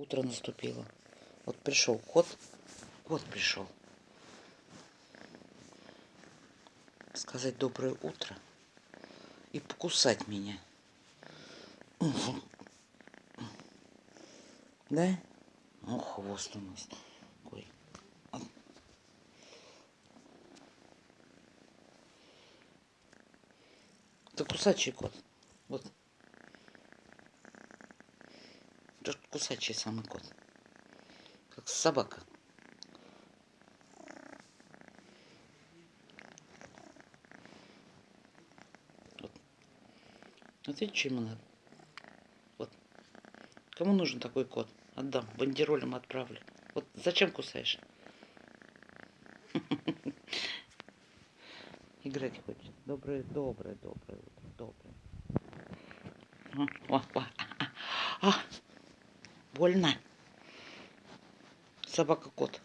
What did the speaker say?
Утро наступило. Вот пришел кот. Кот пришел. Сказать доброе утро. И покусать меня. Да? Ну, хвост у нас. Ой. Это кусачий кот. Вот. Это кусачий самый кот. Как собака. Вот. Вот видите, что ему надо? Вот. Кому нужен такой кот? Отдам. Бандеролем отправлю. Вот зачем кусаешь? Играть хочет. Доброе, доброе, доброе утро. Доброе. О, о, о. Больно. Собака-кот.